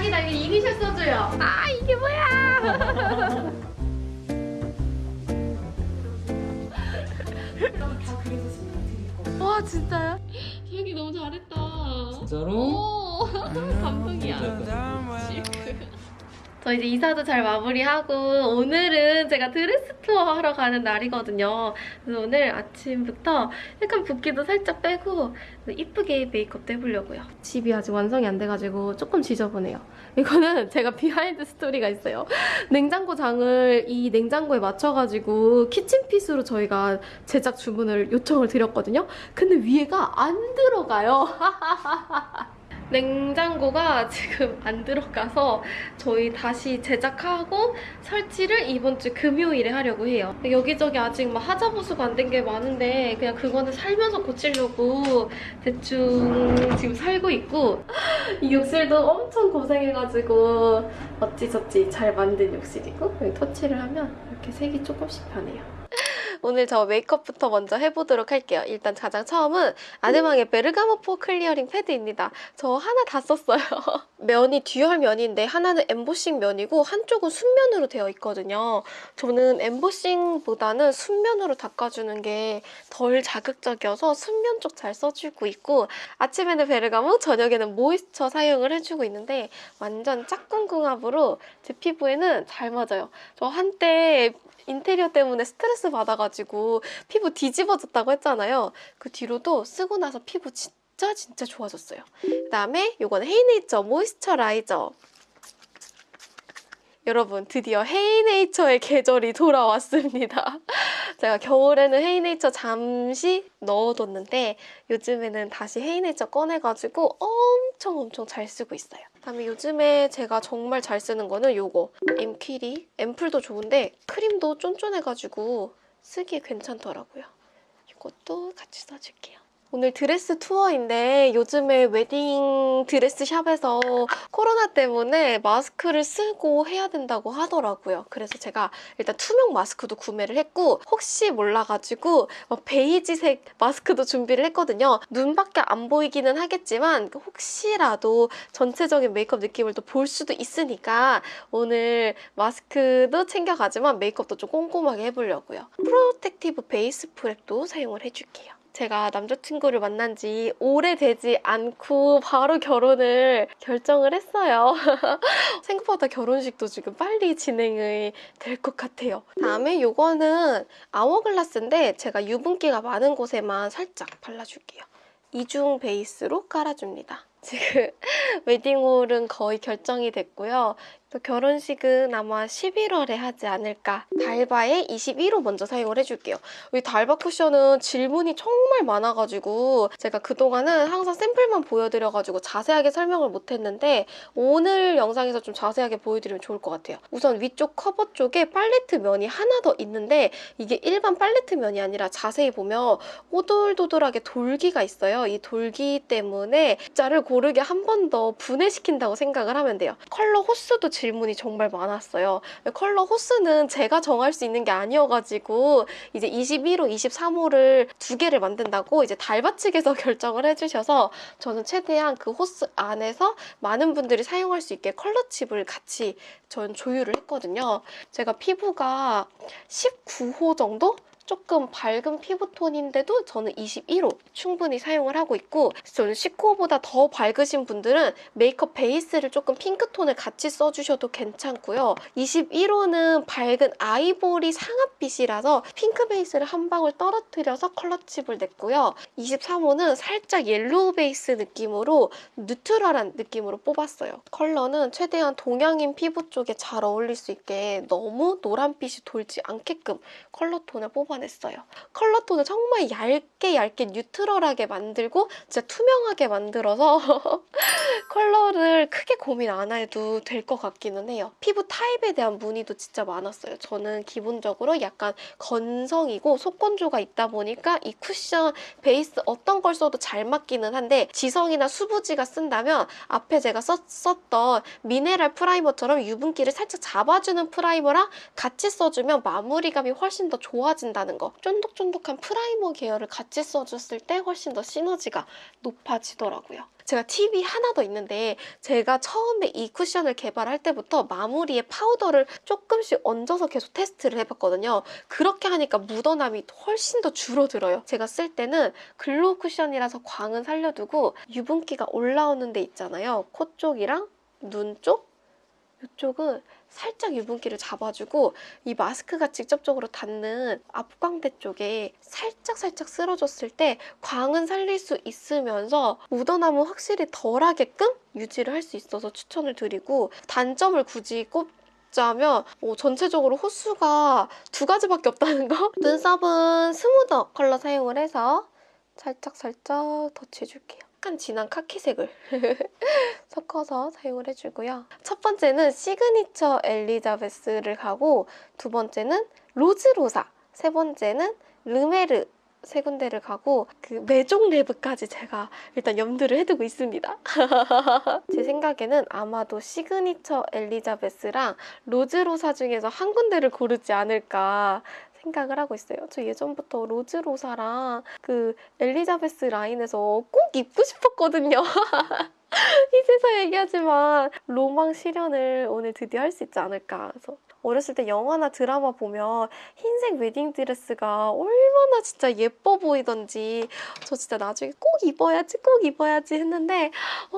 대박이다. 이거 이니셜 써줘요. 아 이게 뭐야? 와 진짜요? 기억이 너무 잘했다. 진짜로? 오 감동이야. 저 이제 이사도 잘 마무리하고 오늘은 제가 드레스 투어 하러 가는 날이거든요. 그래서 오늘 아침부터 약간 붓기도 살짝 빼고 이쁘게 메이크업도 해보려고요. 집이 아직 완성이 안 돼가지고 조금 지저분해요. 이거는 제가 behind story가 있어요. 냉장고 장을 이 냉장고에 맞춰가지고 키친핏으로 저희가 제작 주문을 요청을 드렸거든요. 근데 위에가 안 들어가요. 냉장고가 지금 안 들어가서 저희 다시 제작하고 설치를 이번 주 금요일에 하려고 해요. 여기저기 아직 막 하자 보수가 안 된 게 많은데 그냥 그거는 살면서 고치려고 대충 지금 살고 있고 이 욕실도 엄청 고생해가지고 어찌저찌 잘 만든 욕실이고 여기 터치를 하면 이렇게 색이 조금씩 변해요. 오늘 저 메이크업부터 먼저 해보도록 할게요. 일단 가장 처음은 아드망의 베르가못 pore clearing 패드입니다. 저 하나 다 썼어요. 면이 dual 면인데 하나는 엠보싱 면이고 한쪽은 순면으로 되어 있거든요. 저는 엠보싱보다는 순면으로 닦아주는 게 덜 자극적이어서 순면 쪽 잘 써주고 있고 아침에는 베르가모, 저녁에는 모이스처 사용을 해주고 있는데 완전 짝꿍 궁합으로 제 피부에는 잘 맞아요. 저 한때 인테리어 때문에 스트레스 받아가지고 피부 뒤집어졌다고 했잖아요. 그 뒤로도 쓰고 나서 피부 진짜 진짜 좋아졌어요. 그다음에 이거는 헤이네이처 모이스처라이저. 여러분 드디어 헤이네이처의 계절이 돌아왔습니다. 제가 겨울에는 헤이네이처 잠시 넣어뒀는데 요즘에는 다시 헤이네이처 꺼내가지고 엄청 엄청 잘 쓰고 있어요. 그다음에 요즘에 제가 정말 잘 쓰는 거는 요거 엠퀴리 앰플도 좋은데 크림도 쫀쫀해가지고 쓰기에 괜찮더라고요. 이것도 같이 써줄게요. 오늘 드레스 투어인데 요즘에 웨딩 드레스 샵에서 코로나 때문에 마스크를 쓰고 해야 된다고 하더라고요. 그래서 제가 일단 투명 마스크도 구매를 했고 혹시 몰라가지고 막 베이지색 마스크도 준비를 했거든요. 눈밖에 안 보이기는 하겠지만 혹시라도 전체적인 메이크업 느낌을 또 볼 수도 있으니까 오늘 마스크도 챙겨가지만 메이크업도 좀 꼼꼼하게 해보려고요. 프로텍티브 베이스 프랩도 사용을 해줄게요. 제가 남자친구를 만난 지 오래되지 않고 바로 결혼을 결정을 했어요. 생각보다 결혼식도 지금 빨리 진행이 될 것 같아요. 다음에 이거는 아워글라스인데 제가 유분기가 많은 곳에만 살짝 발라줄게요. 이중 베이스로 깔아줍니다. 지금 웨딩홀은 거의 결정이 됐고요. 또 결혼식은 아마 11월에 하지 않을까. 달바의 21호 먼저 사용을 해줄게요. 이 달바 쿠션은 질문이 정말 많아가지고 제가 그동안은 항상 샘플만 보여드려가지고 자세하게 설명을 못했는데 오늘 영상에서 좀 자세하게 보여드리면 좋을 것 같아요. 우선 위쪽 커버 쪽에 팔레트 면이 하나 더 있는데 이게 일반 팔레트 면이 아니라 자세히 보면 오돌도돌하게 돌기가 있어요. 이 돌기 때문에 입자를 고르게 한 번 더 분해시킨다고 생각을 하면 돼요. 컬러 호수도 질문이 정말 많았어요. 컬러 호수는 제가 정할 수 있는 게 아니어가지고 이제 21호, 23호를 두 개를 만든다고 이제 달바 측에서 결정을 해주셔서 저는 최대한 그 호수 안에서 많은 분들이 사용할 수 있게 컬러 칩을 같이 전 조율을 했거든요. 제가 피부가 19호 정도? 조금 밝은 피부톤인데도 저는 21호 충분히 사용을 하고 있고 저는 19호보다 더 밝으신 분들은 메이크업 베이스를 조금 핑크톤을 같이 써주셔도 괜찮고요. 21호는 밝은 아이보리 상아빛이라서 핑크 베이스를 한 방울 떨어뜨려서 컬러칩을 냈고요. 23호는 살짝 옐로우 베이스 느낌으로 neutral한 느낌으로 뽑았어요. 컬러는 최대한 동양인 피부 쪽에 잘 어울릴 수 있게 너무 노란빛이 돌지 않게끔 컬러 톤을 뽑아 냈어요. 컬러톤을 정말 얇게 얇게 neutral하게 만들고 진짜 투명하게 만들어서 컬러를 크게 고민 안 해도 될 것 같기는 해요. 피부 타입에 대한 문의도 진짜 많았어요. 저는 기본적으로 약간 건성이고 속건조가 있다 보니까 이 쿠션 베이스 어떤 걸 써도 잘 맞기는 한데 지성이나 수부지가 쓴다면 앞에 제가 썼, 썼던 미네랄 primer처럼 유분기를 살짝 잡아주는 primer랑 같이 써주면 마무리감이 훨씬 더 좋아진다는 거. 쫀득쫀득한 primer 계열을 같이 써줬을 때 훨씬 더 시너지가 높아지더라고요. 제가 팁이 하나 더 있는데 제가 처음에 이 쿠션을 개발할 때부터 마무리에 파우더를 조금씩 얹어서 계속 테스트를 해봤거든요. 그렇게 하니까 묻어남이 훨씬 더 줄어들어요. 제가 쓸 때는 glow 쿠션이라서 광은 살려두고 유분기가 올라오는 데 있잖아요. 코 쪽이랑 눈 쪽? 이쪽은 살짝 유분기를 잡아주고 이 마스크가 직접적으로 닿는 앞광대 쪽에 살짝 살짝 쓸어줬을 때 광은 살릴 수 있으면서 묻어남은 확실히 덜하게끔 유지를 할 수 있어서 추천을 드리고 단점을 굳이 꼽자면 어, 전체적으로 호수가 두 가지밖에 없다는 거? 눈썹은 스무더 컬러 사용을 해서 살짝살짝 덧칠해줄게요. 약간 진한 카키색을 섞어서 사용을 해주고요. 첫 번째는 시그니처 엘리자베스를 가고 두 번째는 로즈로사, 세 번째는 르메르 세 군데를 가고 그 메종 랩까지 제가 일단 염두를 해두고 있습니다. 제 생각에는 아마도 시그니처 엘리자베스랑 로즈로사 중에서 한 군데를 고르지 않을까 생각을 하고 있어요. 저 예전부터 로즈로사랑 그 엘리자베스 라인에서 꼭 입고 싶었거든요. 이제서 얘기하지만 로망 실현을 오늘 드디어 할 수 있지 않을까. 그래서 어렸을 때 영화나 드라마 보면 흰색 웨딩 드레스가 얼마나 진짜 예뻐 보이던지 저 진짜 나중에 꼭 입어야지 꼭 입어야지 했는데 어,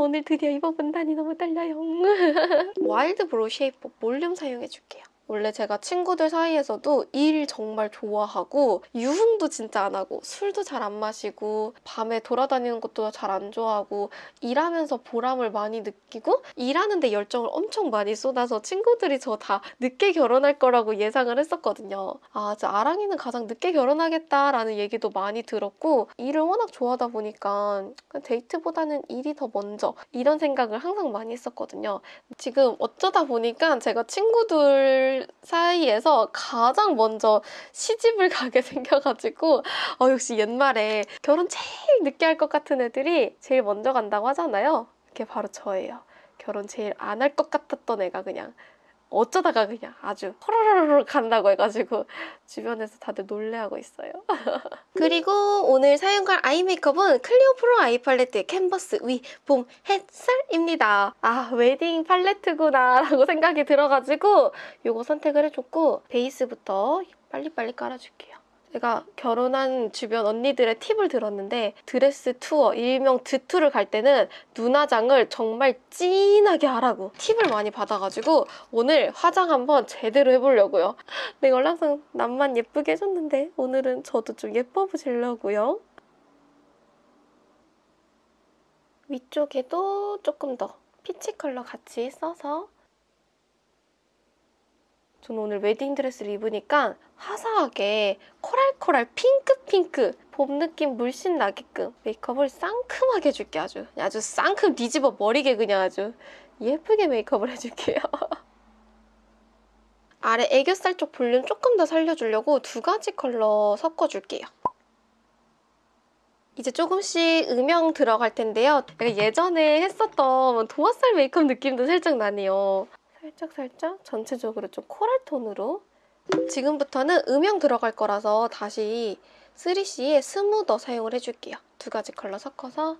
오늘 드디어 입어본다니 너무 떨려요. 와일드 브로우 쉐이퍼 볼륨 사용해줄게요. 원래 제가 친구들 사이에서도 일 정말 좋아하고 유흥도 진짜 안 하고 술도 잘 안 마시고 밤에 돌아다니는 것도 잘 안 좋아하고 일하면서 보람을 많이 느끼고 일하는 데 열정을 엄청 많이 쏟아서 친구들이 저 다 늦게 결혼할 거라고 예상을 했었거든요. 아, 저 아랑이는 가장 늦게 결혼하겠다라는 얘기도 많이 들었고 일을 워낙 좋아하다 보니까 데이트보다는 일이 더 먼저 이런 생각을 항상 많이 했었거든요. 지금 어쩌다 보니까 제가 친구들 사이에서 가장 먼저 시집을 가게 생겨가지고 어, 역시 옛말에 결혼 제일 늦게 할 것 같은 애들이 제일 먼저 간다고 하잖아요. 그게 바로 저예요. 결혼 제일 안 할 것 같았던 애가 그냥 어쩌다가 그냥 아주 호로로로 간다고 해가지고 주변에서 다들 놀래하고 있어요. 그리고 오늘 사용할 eye 메이크업은 클리오 프로 아이 팔레트 캔버스 위 봄 햇살입니다. 아 웨딩 팔레트구나 라고 생각이 들어가지고 이거 선택을 해줬고 베이스부터 빨리빨리 깔아줄게요. 제가 결혼한 주변 언니들의 팁을 들었는데 드레스 투어, 일명 드투를 갈 때는 눈화장을 정말 진하게 하라고 팁을 많이 받아가지고 오늘 화장 한번 제대로 해보려고요. 내가 원래 항상 남만 예쁘게 해줬는데 오늘은 저도 좀 예뻐 보이려고요. 위쪽에도 조금 더 peach 컬러 같이 써서 저는 오늘 웨딩드레스를 입으니까 화사하게 coral coral 핑크핑크 봄 느낌 물씬 나게끔 메이크업을 상큼하게 해줄게 아주 아주 쌍큼 뒤집어 버리게 그냥 아주 예쁘게 메이크업을 해줄게요. 아래 애교살 쪽 볼륨 조금 더 살려주려고 두 가지 컬러 섞어줄게요. 이제 조금씩 음영 들어갈 텐데요. 예전에 했었던 도화살 메이크업 느낌도 살짝 나네요. 살짝 살짝 전체적으로 좀 코랄 톤으로 지금부터는 음영 들어갈 거라서 다시 3CE의 스무더 사용을 해줄게요. 두 가지 컬러 섞어서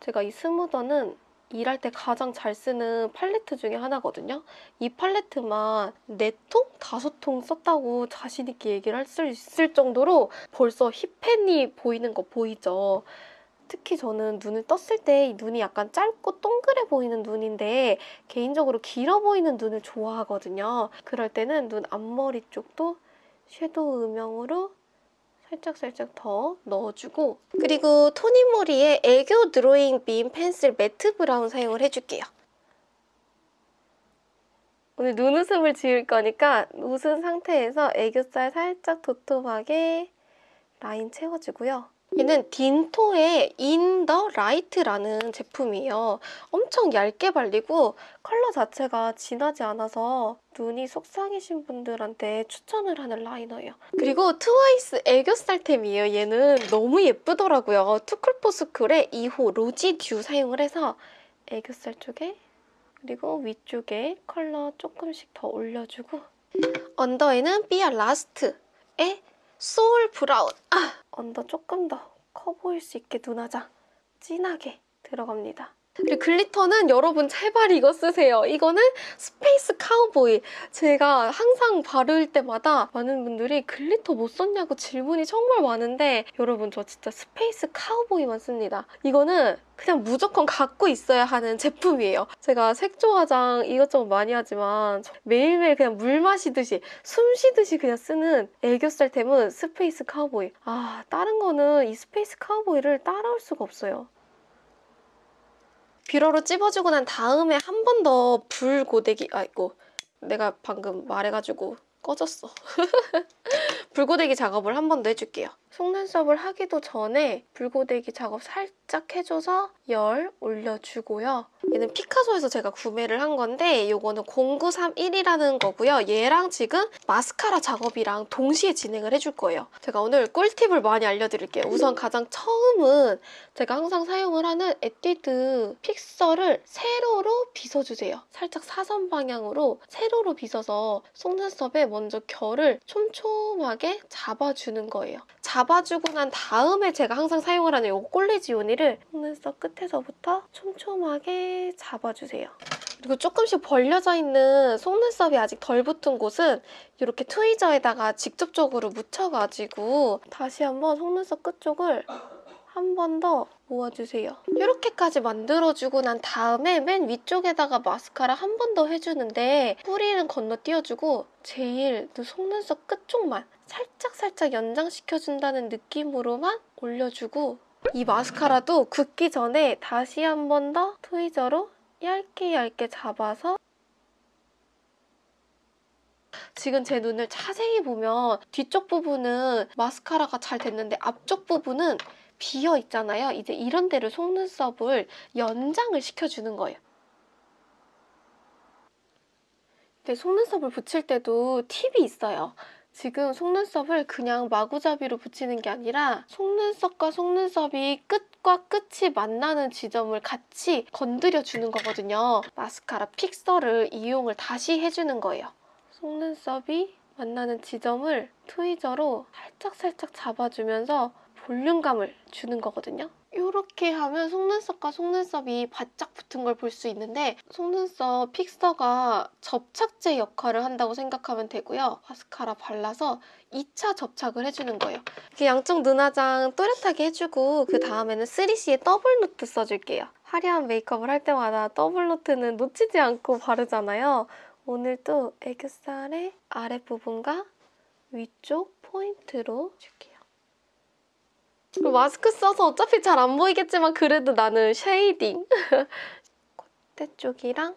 제가 이 스무더는 일할 때 가장 잘 쓰는 팔레트 중에 하나거든요. 이 팔레트만 4통? 5통 썼다고 자신 있게 얘기를 할 수 있을 정도로 벌써 힙팬이 보이는 거 보이죠? 특히 저는 눈을 떴을 때 눈이 약간 짧고 동그래 보이는 눈인데 개인적으로 길어 보이는 눈을 좋아하거든요. 그럴 때는 눈 앞머리 쪽도 섀도우 음영으로 살짝살짝 더 넣어주고 그리고 토니모리의 애교 drawing beam pencil matte brown 사용을 해줄게요. 오늘 눈웃음을 지을 거니까 웃은 상태에서 애교살 살짝 도톰하게 라인 채워주고요. 얘는 딘토의 in the light라는 제품이에요. 엄청 얇게 발리고 컬러 자체가 진하지 않아서 눈이 속쌍이신 분들한테 추천을 하는 liner예요. 그리고 트와이스 애교살템이에요. 얘는 너무 예쁘더라고요. 투쿨포스쿨의 2호 rosy dew 사용을 해서 애교살 쪽에 그리고 위쪽에 컬러 조금씩 더 올려주고 under에는 삐아 last의 soul brown 아! under 조금 더 커 보일 수 있게 눈화장 진하게 들어갑니다. 그리고 glitter는 여러분 제발 이거 쓰세요. 이거는 space cowboy. 제가 항상 바를 때마다 많은 분들이 glitter 뭐 썼냐고 질문이 정말 많은데 여러분 저 진짜 space cowboy만 씁니다. 이거는 그냥 무조건 갖고 있어야 하는 제품이에요. 제가 색조 화장 이것저것 많이 하지만 매일매일 그냥 물 마시듯이 숨 쉬듯이 그냥 쓰는 애교살템은 space cowboy. 아 다른 거는 이 space cowboy를 따라올 수가 없어요. 뷰러로 찝어주고 난 다음에 한 번 더 불 고데기 아이고 내가 방금 말해가지고 꺼졌어. 불고데기 작업을 한 번 더 해줄게요 속눈썹을 하기도 전에 불고데기 작업 살짝 해줘서 열 올려주고요 얘는 피카소에서 제가 구매를 한 건데 이거는 0931이라는 거고요 얘랑 지금 마스카라 작업이랑 동시에 진행을 해줄 거예요 제가 오늘 꿀팁을 많이 알려드릴게요 우선 가장 처음은 제가 항상 사용을 하는 에뛰드 픽서를 세로로 빗어주세요. 살짝 사선 방향으로 세로로 빗어서 속눈썹에 먼저 결을 촘촘하게 잡아주는 거예요. 잡 아주고 난 다음에 제가 항상 사용을 하는 이 꼴레지오니를 속눈썹 끝에서부터 촘촘하게 잡아주세요. 그리고 조금씩 벌려져 있는 속눈썹이 아직 덜 붙은 곳은 이렇게 트위저에다가 직접적으로 묻혀가지고 다시 한번 속눈썹 끝쪽을 한 번 더 모아주세요. 이렇게까지 만들어주고 난 다음에 맨 위쪽에다가 마스카라 한 번 더 해주는데 뿌리는 건너뛰어주고 제일 그 속눈썹 끝쪽만 살짝살짝 연장시켜준다는 느낌으로만 올려주고 이 마스카라도 굳기 전에 다시 한 번 더 트위저로 얇게 얇게 잡아서 지금 제 눈을 자세히 보면 뒤쪽 부분은 마스카라가 잘 됐는데 앞쪽 부분은 비어 있잖아요. 이제 이런 데를 속눈썹을 연장을 시켜주는 거예요. 속눈썹을 붙일 때도 팁이 있어요. 지금 속눈썹을 그냥 마구잡이로 붙이는 게 아니라 속눈썹과 속눈썹이 끝과 끝이 만나는 지점을 같이 건드려 주는 거거든요. 마스카라 픽서를 이용을 다시 해주는 거예요. 속눈썹이 만나는 지점을 트위저로 살짝살짝 잡아주면서 볼륨감을 주는 거거든요. 이렇게 하면 속눈썹과 속눈썹이 바짝 붙은 걸 볼 수 있는데 속눈썹 픽서가 접착제 역할을 한다고 생각하면 되고요. 마스카라 발라서 2차 접착을 해주는 거예요. 이렇게 양쪽 눈화장 또렷하게 해주고 그 다음에는 3CE의 double note 써줄게요. 화려한 메이크업을 할 때마다 double note는 놓치지 않고 바르잖아요. 오늘도 애교살의 아랫부분과 위쪽 포인트로 줄게요. 그리고 마스크 써서 어차피 잘 안 보이겠지만 그래도 나는 shading. 콧대 쪽이랑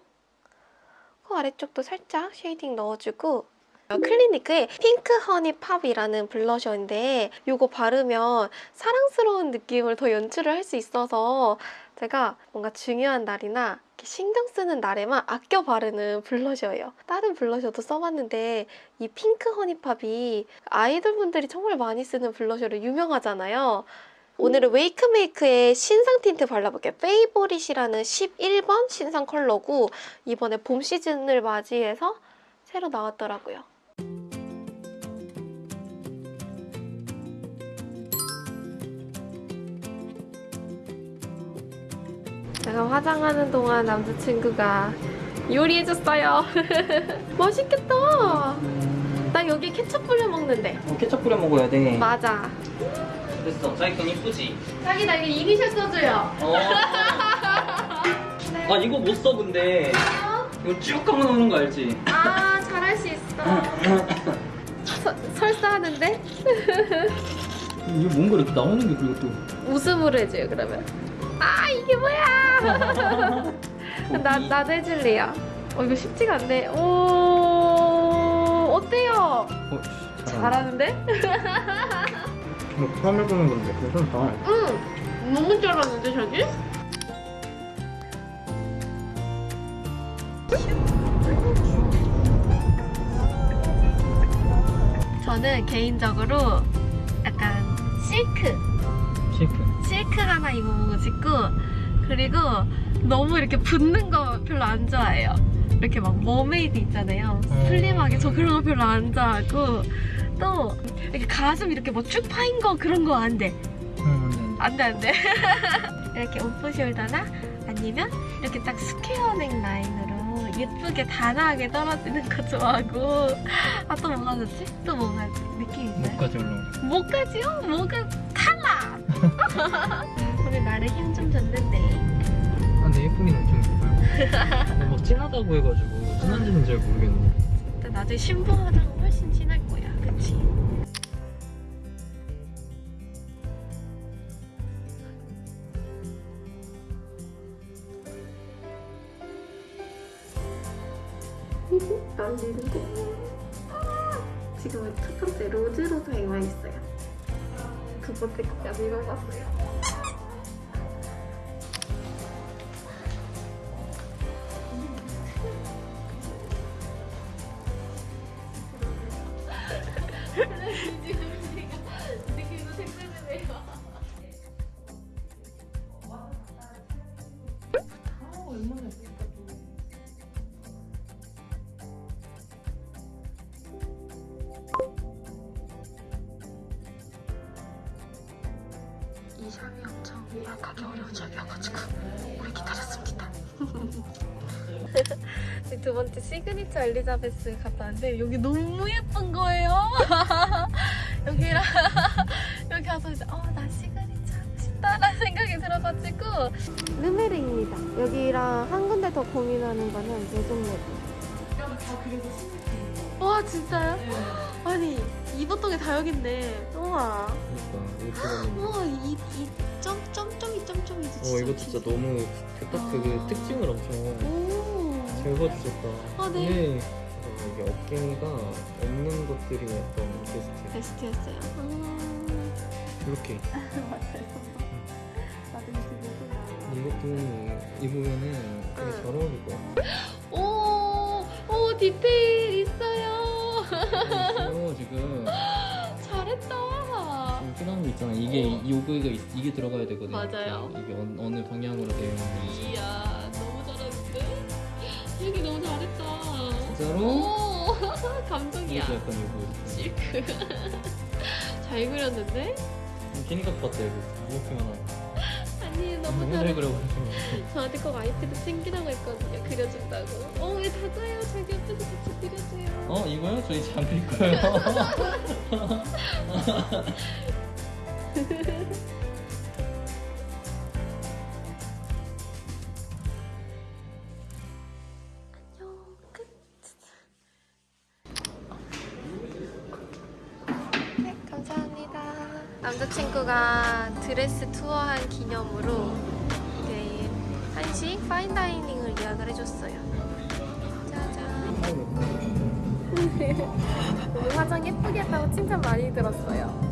코 아래쪽도 살짝 shading 넣어주고. 클리니크의 pink honey pop이라는 blusher인데 이거 바르면 사랑스러운 느낌을 더 연출을 할 수 있어서 제가 뭔가 중요한 날이나 신경 쓰는 날에만 아껴 바르는 blusher예요. 다른 blusher도 써봤는데 이 pink honey pop이 아이돌 분들이 정말 많이 쓰는 blusher로 유명하잖아요. 오늘은 웨이크메이크의 신상 틴트 발라볼게요. favorite이라는 11번 신상 컬러고 이번에 봄 시즌을 맞이해서 새로 나왔더라고요. 제가 화장하는 동안 남자친구가 요리해줬어요. 맛있겠다. 나 여기 케첩 뿌려 먹는데. 어, 케첩 뿌려 먹어야 돼. 맞아. 됐어. 자기 건 이쁘지? 자기 나 이거 이니셜 써줘요. 어. 아 이거 못 써 근데. 이거 쭉 하면 오는 거 알지? 아 잘할 수 있어. 서, 설사하는데? 이게 뭔가 이렇게 나오는 게 그리고 또. 웃음으로 해줘요 그러면. 아 이게 뭐야? 나 나도 해줄래요. 어 이거 쉽지가 않네. 오 어때요? 어, 잘하는데? 뭐 처음 해보는 건데 괜찮다. 응. 너무 잘하는데 자기? 저는 개인적으로 약간 실크. 실크 하나 입어보고 싶고 그리고 너무 이렇게 붙는 거 별로 안 좋아해요. 이렇게 막 mermaid 있잖아요. 음. 슬림하게 저 그런 거 별로 안 좋아하고 또 이렇게 가슴 이렇게 뭐 쭉 파인 거 그런 거안 돼. 응, 안 돼, 안 돼. 안 돼, 안 돼. 이렇게 off shoulder나 아니면 이렇게 딱 square neckline으로 예쁘게 단아하게 떨어지는 거 좋아하고 아 또 뭐가 좋지? 또 뭐가 느낌 있어요? 목까지 올라오죠. 목까지요? 목은! 오늘 나를 힘 좀 줬는데 아, 근데 예쁘긴 엄청 예뻐요. 막 진하다고 해가지고 진한지는 잘 모르겠네. 근데 나중에 신부 화장은 훨씬 진할 거야 그치? 난리는데 지금은 첫 번째 로즈로사에 와 있어요 거까지 입어봤어요 이 샵이 엄청 예약하기 어려운 샵이어가지고 오래 기다렸습니다. 두 번째 시그니처 엘리자베스 갔다 왔는데 여기 너무 예쁜 거예요. 여기랑 여기 와서 이제 어 나 시그니처 하고 싶다라는 생각이 들어가지고 르메르입니다. 여기랑 한 군데 더 고민하는 거는 예종레드. 와 진짜요? 아니 이보통에 다 여긴데 우와 그러니까. 우와 이, 이 점, 점점이 점점이 진짜 어 이거 진짜 너무 딱그 그 아. 특징을 엄청 오잘 봐주셨다. 아, 네. 어, 이게 어깨가 없는 것들이 약간 베스트. 베스트였어요 음, 이렇게 맞아요 나도 이것도 입으면은 되게 응. 잘 어울릴 거야. 오, 오 디테일 있어 요어 지금 잘했다 지금 끝난 거 있잖아. 이게 요거가 있- 이게 들어가야 되거든. 맞아요. 이게 어느, 어느 방향으로 되어 있는지. 이야 너무 잘하는데? 여기 너무 잘했다 진짜로? 오 감동이야 이것도 약간 요거. 실크 잘 그렸는데? 기니까 같다 이거. 무겁게만 하고. 아니 너무 너무 잘 그려가지고. 저한테 꼭 아이패드 챙기라고 했거든요 그려준다고 어 왜 다가요 자기 옆에서 같이 그려줘요 어 이거요? 저 이제 안 그릴 거예요. 남자친구가 드레스 투어한 기념으로 이제 한식 파인다이닝을 예약을 해줬어요. 짜잔. 오늘 화장 예쁘게 했다고 칭찬 많이 들었어요. 음.